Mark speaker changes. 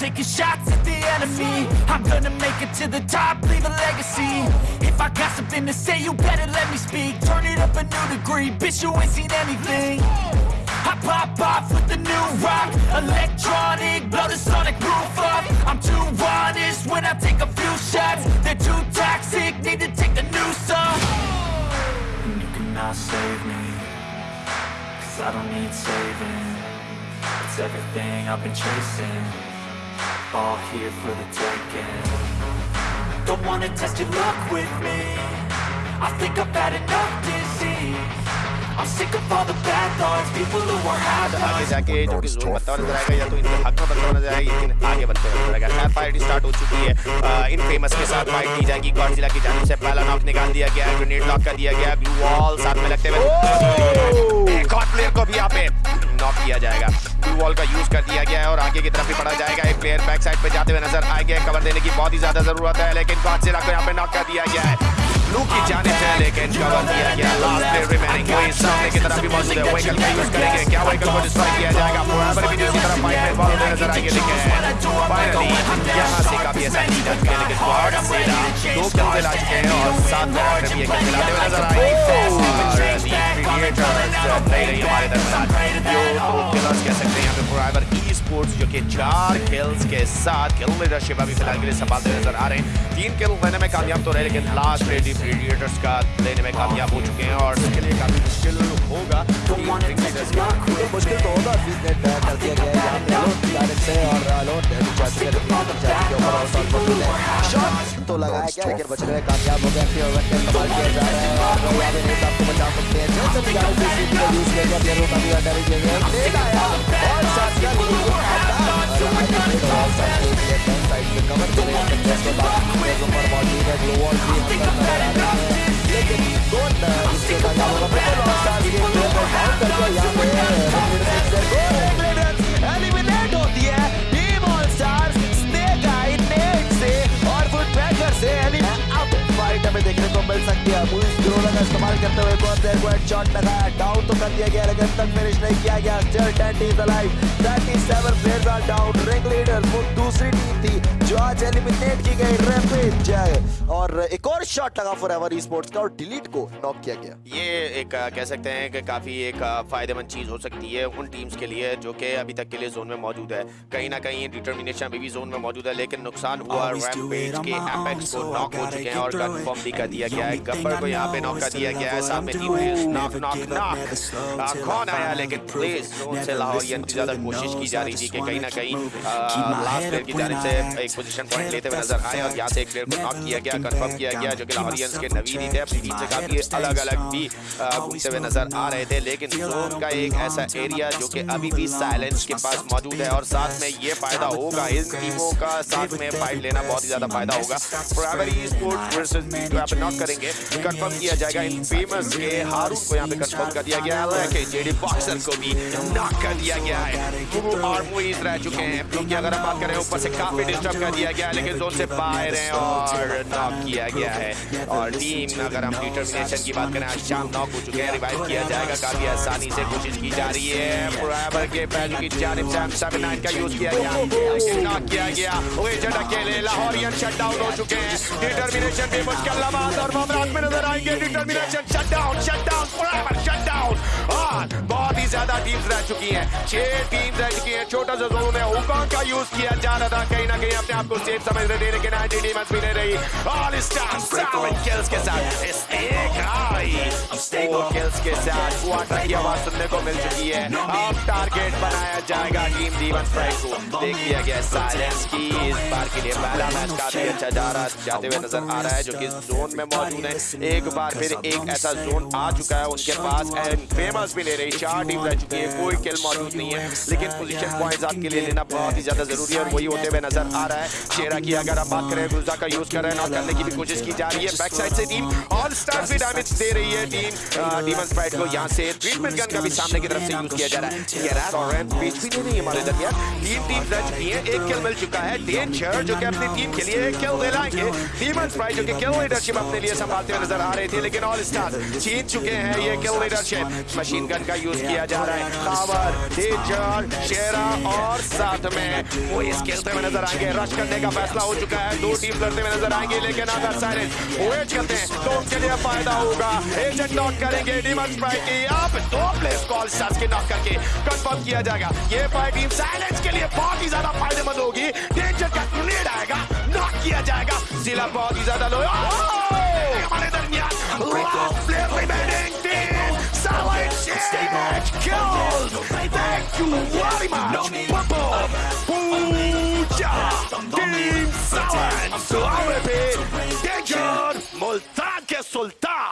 Speaker 1: taking shots at the enemy. I'm gonna make it to the top, leave a legacy. If I got something to say, you better let me speak. Turn it up a new degree, bitch you ain't seen anything. I pop off with the new rock. Electronic, blow the sonic roof up. I'm too honest when I take a few shots. They're too toxic, need to take the new off. And you cannot save me Cause I don't need saving. It's everything I've been chasing All here for the taking Don't wanna test your luck with me I think I've had enough disease I'm sick of all the bad thoughts People who are half
Speaker 2: आगे जाके जो कि zone बनता हुआ नज़र आएगा या तो इनके हक में बनता हुआ नज़र आएगा लेकिन आगे बनते हुए नज़र आएगा एफ़ फाइट स्टार्ट हो चुकी है इन फ़ेमस के साथ फाइट की जाएगी गॉडजिला की जानिब से पहला नॉक निकाल दिया गया ग्रेनेड लॉक कर दिया गया ग्लू वॉल साथ में लगते हुए वॉल का यूज़ कर दिया गया है और आगे की तरफ़ भी बढ़ा जाएगा। एक प्लेयर बैक साइड पे जाते हुए नज़र आएँगे कवर देने की बहुत ही ज़्यादा ज़रूरत है, लेकिन गॉडजिला को यहाँ पे नॉक कर दिया गया है। लू की जाने से लेकिन कवर दिया गया लास्ट प्लेयर रिमेनिंग वही सामने की तरफ़ भी मौजूद है। व्हीकल का यूज़ करेंगे। क्या व्हीकल को डिस्ट्रॉय किया जाएगा? फोरएवर भी दूसरी तरफ़ फाइट में फॉलो नज़र आएँगे। लेकिन फाइनली यहाँ से काफ़ी ऐसा नहीं कर चुके लेकिन गॉड से दो किल दिला चुके हैं और सात में भी एक हुए नज़र आएँगे। स्पोर्ट्स जो कि चार किल्स के साथ किल लीडरशिप फ़िलहाल के लिए संभालते नज़र आ रहे हैं तीन किल लेने में कामयाब तो रहे लेकिन लास्ट रेडी प्रीडिएटर्स का लेने में कामयाब हो चुके हैं और इसके लिए काफ़ी मुश्किल होगा
Speaker 3: मुश्किल तो होगा तो लगाया गया लेकिन बच रहे कामयाब हो गया फिर ओवर का इस्तेमाल किया जा रहा है और यहाँ पे नेट आपको बचा सकते हैं का इस्तेमाल प्लेयर को हेडशॉट लगाया डाउन तो कर दिया गया लेकिन तक फिनिश नहीं किया गया still 10 teams alive 37 players are down ring leader वो दूसरी टीम थी जो आज एलिमिनेट की गई रैपिड जय और एक और शॉट लगा फॉरएवर ई-स्पोर्ट्स का और डिलीट को नॉक किया गया।
Speaker 2: ये एक कह सकते हैं कि काफ़ी एक फ़ायदेमंद चीज़ हो सकती है उन टीम्स के लिए जो कि अभी तक के लिए जोन में मौजूद है। कहीं ना कहीं डिटर्मिनेशन अभी भी जोन में मौजूद है लेकिन नुकसान हुआ रैम्पेज के एपेक्स को नॉक हो चुके हैं और कंफर्म भी कर दिया गया है। गब्बर को यहाँ पे नॉक कर दिया गया है। साथ में टीम नॉक नॉक नॉक कौन आया लेकिन प्लीज़ ज़्यादा कोशिश की जा रही थी कि कहीं ना कहीं लास्ट प्लेयर की जानिब से एक पोजीशन पॉइंट लेते हुए नज़र आए और यहाँ से एक प्लेयर को नॉक किया गया कंफर्म किया गया जो कि लाहौरियंस के नवीन ही थे अपनी टीम से काफ़ी अलग अलग भी घूमते हुए नज़र आ रहे थे लेकिन जोन का एक ऐसा एरिया जो कि अभी भी साइलेंस के पास मौजूद है और साथ में ये फ़ायदा होगा इन टीमों का साथ में फाइट लेना बहुत ही ज़्यादा फ़ायदा होगा। फॉरएवर ई स्पोर्ट्स वर्सेस यहाँ पे नॉक करेंगे कंफर्म किया जाएगा इन फ़ेमस के हारून को यहाँ पे कंफर्म कर दिया गया है कि जेडी बॉक्सर को भी नॉक कर दिया गया है। गुरु और मुइज रह चुके हैं। क्योंकि अगर हम बात करें ऊपर से काफ़ी डिस्टर्ब कर दिया गया है लेकिन जोन से बाहर हैं और नॉक किया गया है। और टीम अगर हम डिटर्मिनेशन की बात करें आज शाम नॉक हो चुके हैं रिवाइव किया जाएगा। काफ़ी आसानी से कोशिश की जा रही है। फॉरएवर के पहलू की जानिब से हम 79 का यूज़ किया गया। लेकिन नॉक किया गया। वेजन अकेले लाहौरियन शट डाउन हो चुके हैं। डिटर्मिनेशन भी मुश्किल लम्हात और मामलात में नज़र आएँगे। डिटर्मिनेशन शट ज़्यादा टीम्स रह चुकी हैं। छह टीम्स रह चुकी हैं। छोटा सा जोन में हुकॉम का यूज़ किया जा रहा था। कहीं ना कहीं अपने आप को सेफ़ समझ रहे थे लेकिन आज टीम भी नहीं रही। ऑल स्टार सेवन किल्स के साथ। स्नेक आई फोर किल्स के साथ। क्वार्टर की आवाज़ सुनने को मिल चुकी है। अब टारगेट बनाया जाएगा टीम डीवन स्ट्राइक को देख लिया गया साइलेंस की इस बार के लिए पहला मैच काफ़ी अच्छा जा रहा जाते हुए नज़र आ रहा है जो कि जोन में मौजूद है। एक बार फिर एक ऐसा जोन आ चुका है। उनके पास एंड फ़ेमस भी ले रही। चार टीम रह चुकी है, कोई किल मौजूद नहीं है। लेकिन पोजीशन पॉइंट्स आपके लिए लेना बहुत ही ज़्यादा ज़रूरी है और वही होते हुए नज़र आ रहा है। शेरा की अगर आप बात करें गुजा का यूज़ कर रहे हैं करने की भी कोशिश की जा रही है। बैक साइड से टीम ऑल स्टार भी डैमेज दे रही है टीम डीमन स्प्राइट को यहाँ से ट्रीटमेंट गन का भी सामने की तरफ़ से यूज़ किया जा रहा है। और बीच भी नहीं, हमारे टीम रह चुकी है। एक किल मिल चुका है डेंजर जो कि अपनी टीम के लिए डीमन स्प्राइट जो कि लीडरशिप अपने लिए संभालते हुए नज़र आ लेकिन ऑल स्टार्स जीत चुके हैं। ये लीडरशिप मशीन गन का यूज़ किया जा रहा है। खावर डेंजर शेरा और साथ में इस खेलते हुए नज़र आएँगे। रश करने का फैसला हो चुका है। दो टीम लड़ते हुए नज़र आएँगे, लेकिन अगर साइलेंस वेट करते हैं तो उनके लिए फ़ायदा होगा। एजेंट नॉक करेंगे अब दो प्लेस कॉल के नॉक करके कंफर्म किया जाएगा। ये फाइट टीम साइलेंस के लिए बहुत ही ज़्यादा फ़ायदेमंद होगी। डेंजर का ग्रेनेड आएगा नॉक किया जाएगा। जिला बहुत ही ज़्यादा लो हमारे दरमियान su AWP, Dejan, Moltan soltanto!